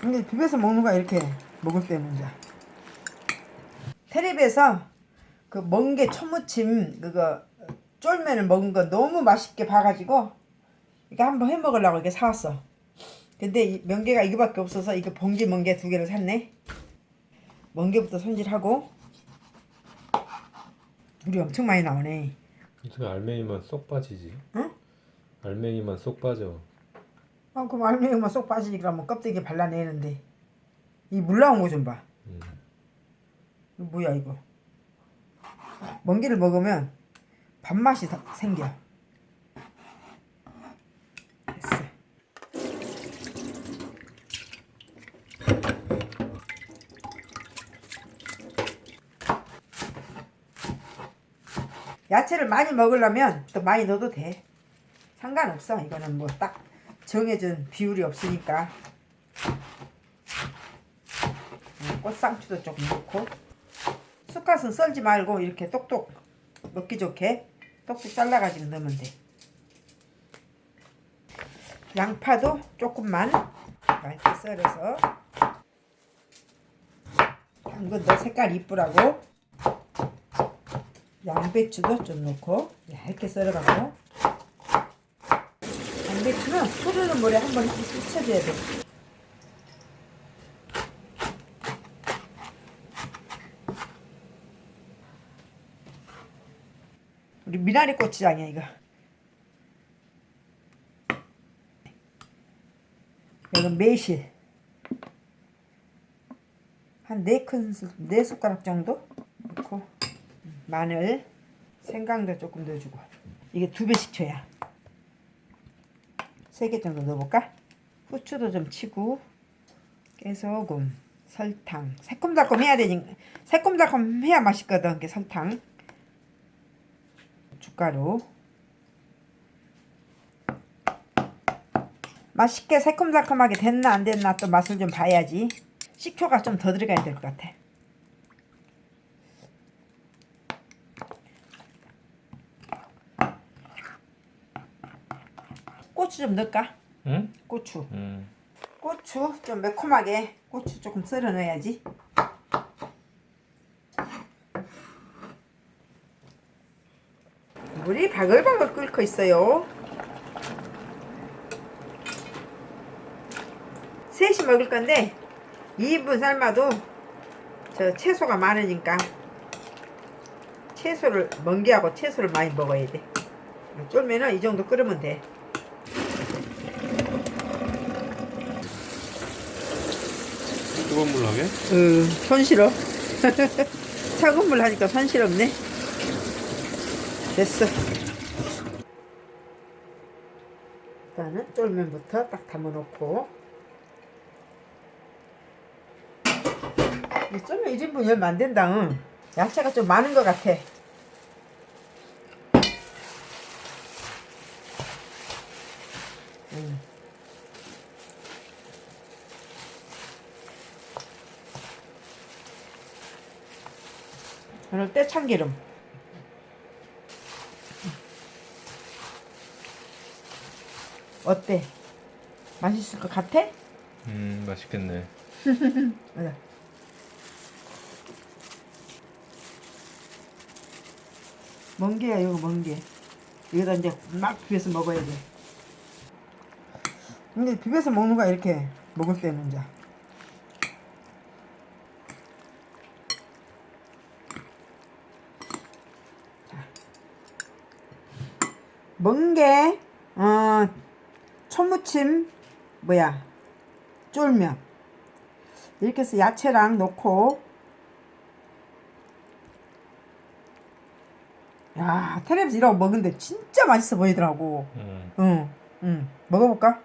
근데 집에서 먹는 거야 이렇게 먹을 때는 이제 텔레비에서 그 멍게 초무침 그거 쫄면을 먹은 거 너무 맛있게 봐가지고 이거 한번 해 먹으려고 이렇게 사왔어 근데 이 명계가 이거밖에 없어서 이거 봉지 멍게 두 개를 샀네 멍게부터 손질하고 물이 엄청 많이 나오네 어떻게 알맹이만 쏙 빠지지? 응? 알맹이만 쏙 빠져. 아 그럼 알맹이만 쏙 빠지지 그러면 껍데기 발라내는데 이 물 나온 거 좀 봐. 음. 이거 뭐야 이거? 멍게를 먹으면 밥맛이 다- 생겨. 됐어. 야채를 많이 먹으려면 또 많이 넣어도 돼. 상관없어. 이거는 뭐 딱 정해준 비율이 없으니까. 음, 꽃상추도 조금 넣고 쑥갓은 썰지 말고 이렇게 똑똑 먹기 좋게 똑똑 잘라가지고 넣으면 돼. 양파도 조금만 얇게 썰어서 당근 너 색깔 이쁘라고 양배추도 좀 넣고 얇게 썰어가고 양배추는 흐르는 물에 한번 씻어줘야 돼. 우리 미나리 고추장이야 이거. 이건 매실 한 네 큰 네 숟가락 정도 넣고 마늘 생강도 조금 넣어주고 이게 두 배씩 쳐야 세개 정도 넣어볼까? 후추도 좀 치고 깨소금 설탕. 새콤달콤 해야 되니 새콤달콤 해야 맛있거든 이게 설탕. 고춧가루. 맛있게 새콤달콤하게 됐나 안 됐나 또 맛을 좀 봐야지. 식초가 좀 더 들어가야 될 것 같아 고추 좀 넣을까? 응? 고추 음. 고추 좀 매콤하게 고추 조금 썰어 넣어야지 물이 바글바글 끓고 있어요 셋이 먹을 건데 2인분 삶아도 저 채소가 많으니까 채소를 멍게하고 채소를 많이 먹어야 돼 쫄면은 이 정도 끓으면 돼 뜨거운 물 하게? 응, 손 싫어. 차가운 물 하니까 손 싫었네. 됐어. 일단은 쫄면부터 딱 담아놓고. 이 쫄면 1인분 열면 안 된다. 응. 야채가 좀 많은 것 같아. 응. 오늘 때 참기름. 어때? 맛있을 것 같아? 음 맛있겠네. 맞아. 멍게야 이거 멍게. 이거다 이제 막 비벼서 먹어야 돼. 근데 비벼서 먹는 거야 이렇게 먹을 때는 이제. 멍게, 어, 초무침, 뭐야, 쫄면. 이렇게 해서 야채랑 넣고, 야, 텔레비전 이라고 먹는데 진짜 맛있어 보이더라고. 음. 응, 응. 먹어볼까?